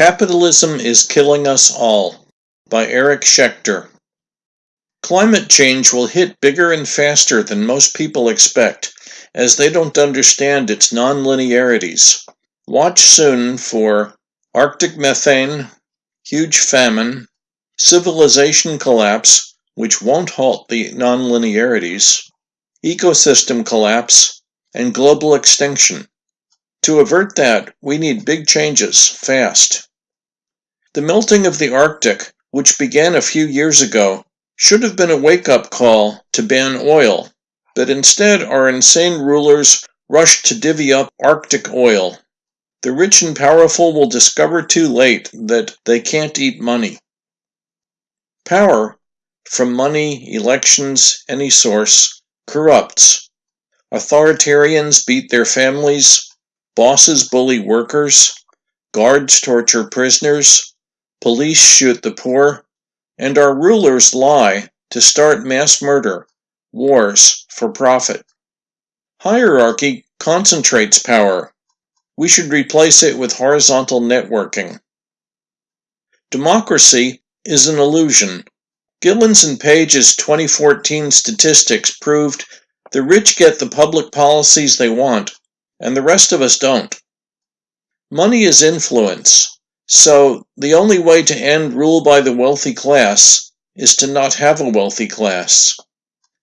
Capitalism is Killing Us All by Eric Schechter. Climate change will hit bigger and faster than most people expect, as they don't understand its nonlinearities. Watch soon for Arctic methane, huge famine, civilization collapse, which won't halt the nonlinearities, ecosystem collapse, and global extinction. To avert that, we need big changes, fast. The melting of the Arctic, which began a few years ago, should have been a wake-up call to ban oil, but instead our insane rulers rushed to divvy up Arctic oil. The rich and powerful will discover too late that they can't eat money. Power, from money, elections, any source, corrupts. Authoritarians beat their families, Bosses bully workers, guards torture prisoners, police shoot the poor, and our rulers lie to start mass murder, wars for profit. Hierarchy concentrates power. We should replace it with horizontal networking. Democracy is an illusion. Gilens and Page's 2014 statistics proved the rich get the public policies they want and the rest of us don't. Money is influence, so the only way to end rule by the wealthy class is to not have a wealthy class.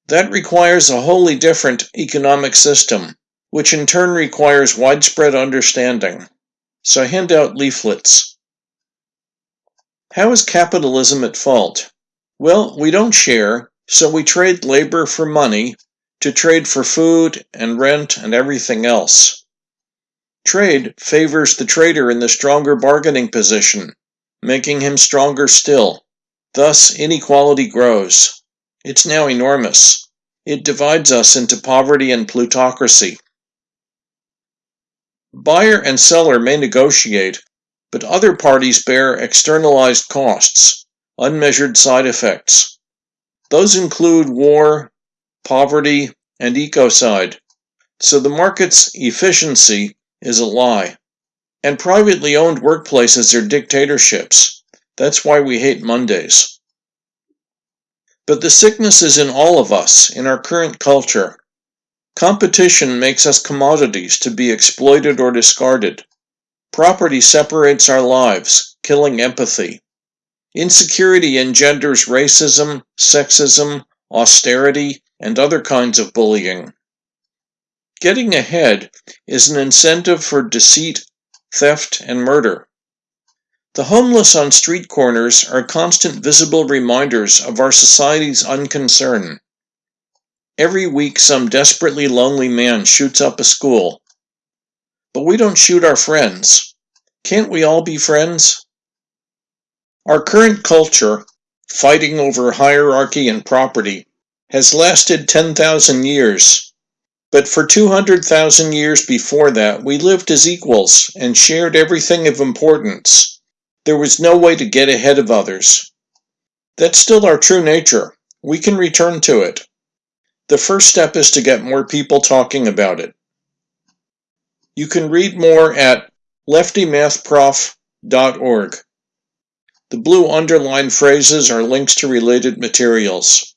That requires a wholly different economic system, which in turn requires widespread understanding. So hand out leaflets. How is capitalism at fault? Well, we don't share, so we trade labor for money to trade for food and rent and everything else. Trade favors the trader in the stronger bargaining position, making him stronger still. Thus, inequality grows. It's now enormous. It divides us into poverty and plutocracy. Buyer and seller may negotiate, but other parties bear externalized costs, unmeasured side effects. Those include war, poverty, and ecocide. So the market's efficiency is a lie. And privately owned workplaces are dictatorships. That's why we hate Mondays. But the sickness is in all of us, in our current culture. Competition makes us commodities to be exploited or discarded. Property separates our lives, killing empathy. Insecurity engenders racism, sexism, austerity, and other kinds of bullying. Getting ahead is an incentive for deceit, theft, and murder. The homeless on street corners are constant visible reminders of our society's unconcern. Every week some desperately lonely man shoots up a school. But we don't shoot our friends. Can't we all be friends? Our current culture, fighting over hierarchy and property, has lasted 10,000 years. But for 200,000 years before that, we lived as equals and shared everything of importance. There was no way to get ahead of others. That's still our true nature. We can return to it. The first step is to get more people talking about it. You can read more at leftymathprof.org. The blue underlined phrases are links to related materials.